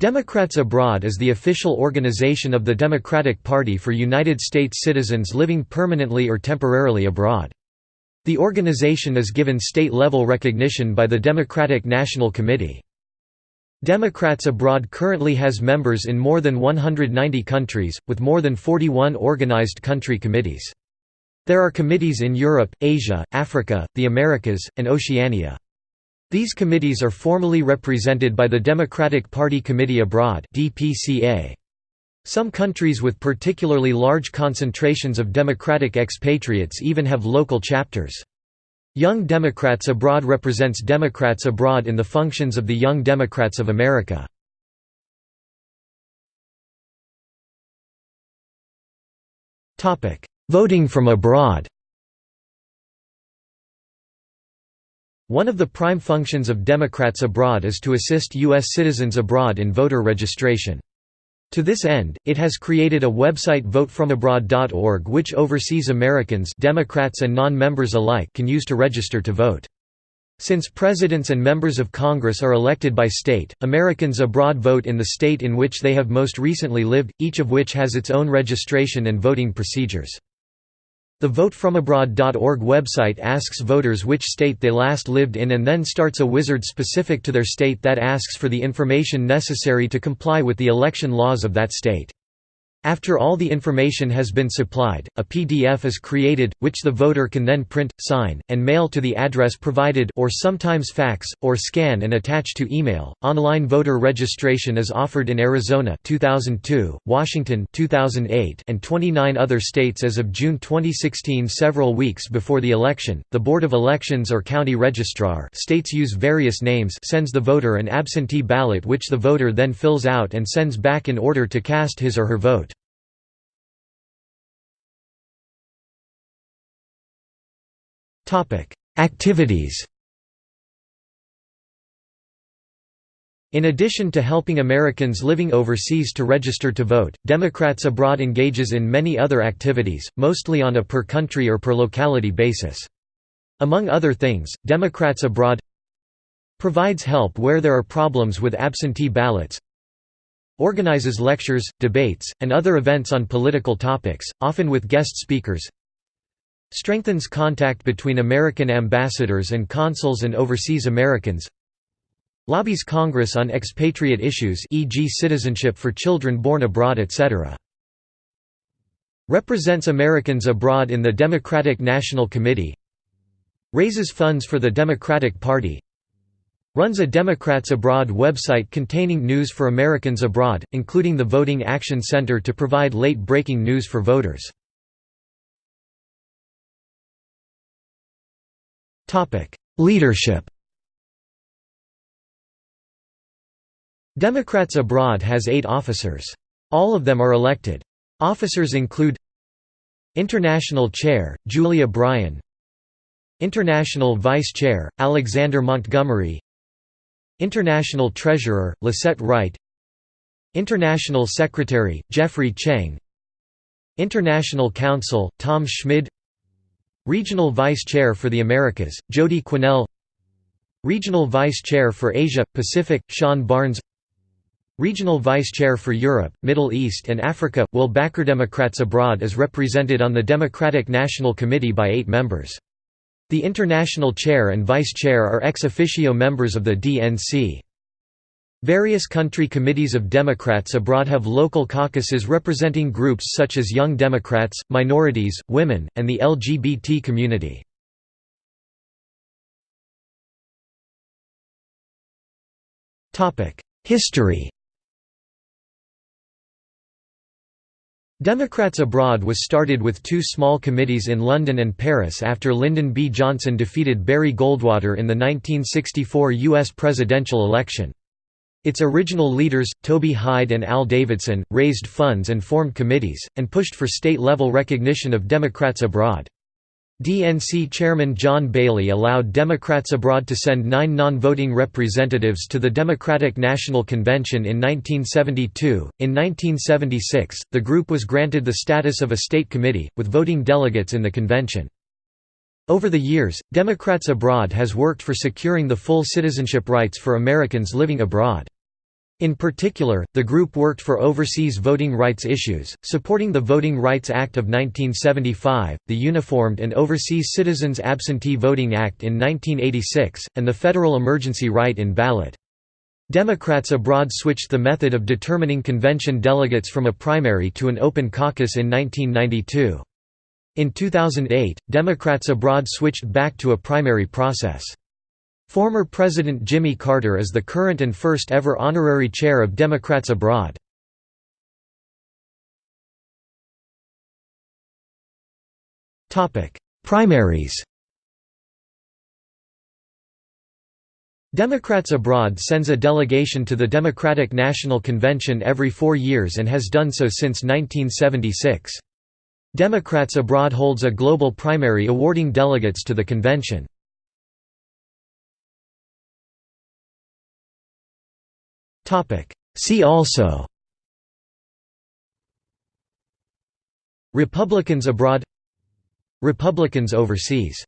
Democrats Abroad is the official organization of the Democratic Party for United States citizens living permanently or temporarily abroad. The organization is given state-level recognition by the Democratic National Committee. Democrats Abroad currently has members in more than 190 countries, with more than 41 organized country committees. There are committees in Europe, Asia, Africa, the Americas, and Oceania. These committees are formally represented by the Democratic Party Committee Abroad Some countries with particularly large concentrations of Democratic expatriates even have local chapters. Young Democrats Abroad represents Democrats abroad in the functions of the Young Democrats of America. Voting from abroad One of the prime functions of Democrats abroad is to assist U.S. citizens abroad in voter registration. To this end, it has created a website votefromabroad.org which overseas Americans Democrats and non-members alike can use to register to vote. Since presidents and members of Congress are elected by state, Americans abroad vote in the state in which they have most recently lived, each of which has its own registration and voting procedures. The votefromabroad.org website asks voters which state they last lived in and then starts a wizard specific to their state that asks for the information necessary to comply with the election laws of that state. After all the information has been supplied, a PDF is created, which the voter can then print, sign, and mail to the address provided or sometimes fax, or scan and attach to email. Online voter registration is offered in Arizona 2002, Washington 2008, and 29 other states as of June 2016 several weeks before the election. The Board of Elections or county registrar states use various names sends the voter an absentee ballot which the voter then fills out and sends back in order to cast his or her vote. Activities In addition to helping Americans living overseas to register to vote, Democrats Abroad engages in many other activities, mostly on a per-country or per-locality basis. Among other things, Democrats Abroad provides help where there are problems with absentee ballots organizes lectures, debates, and other events on political topics, often with guest speakers Strengthens contact between American ambassadors and consuls and overseas Americans Lobbies Congress on expatriate issues e.g. citizenship for children born abroad etc. Represents Americans abroad in the Democratic National Committee Raises funds for the Democratic Party Runs a Democrats Abroad website containing news for Americans abroad, including the Voting Action Center to provide late-breaking news for voters. Leadership Democrats Abroad has eight officers. All of them are elected. Officers include International Chair, Julia Bryan. International Vice Chair, Alexander Montgomery. International Treasurer, Lisette Wright. International Secretary, Jeffrey Cheng International Counsel, Tom Schmid Regional Vice Chair for the Americas, Jody Quinnell Regional Vice Chair for Asia Pacific, Sean Barnes Regional Vice Chair for Europe, Middle East and Africa, Will Backer Democrats Abroad is represented on the Democratic National Committee by eight members. The International Chair and Vice Chair are ex officio members of the DNC. Various country committees of Democrats abroad have local caucuses representing groups such as Young Democrats, minorities, women, and the LGBT community. History Democrats Abroad was started with two small committees in London and Paris after Lyndon B. Johnson defeated Barry Goldwater in the 1964 U.S. presidential election. Its original leaders, Toby Hyde and Al Davidson, raised funds and formed committees, and pushed for state-level recognition of Democrats abroad. DNC Chairman John Bailey allowed Democrats abroad to send nine non-voting representatives to the Democratic National Convention in 1972. In 1976, the group was granted the status of a state committee, with voting delegates in the convention. Over the years, Democrats Abroad has worked for securing the full citizenship rights for Americans living abroad. In particular, the group worked for overseas voting rights issues, supporting the Voting Rights Act of 1975, the Uniformed and Overseas Citizens Absentee Voting Act in 1986, and the federal emergency write-in ballot. Democrats abroad switched the method of determining convention delegates from a primary to an open caucus in 1992. In 2008, Democrats abroad switched back to a primary process. Former President Jimmy Carter is the current and first ever honorary chair of Democrats Abroad. Primaries Democrats Abroad sends a delegation to the Democratic National Convention every four years and has done so since 1976. Democrats Abroad holds a global primary awarding delegates to the convention. See also Republicans abroad Republicans overseas